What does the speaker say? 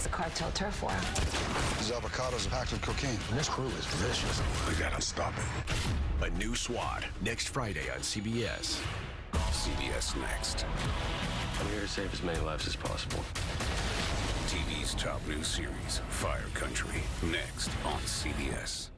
It's the cartel turf war? These avocados are packed with cocaine. And this crew is vicious. We gotta stop it. A new SWAT next Friday on CBS. CBS Next. I'm here to save as many lives as possible. TV's top new series, Fire Country, next on CBS.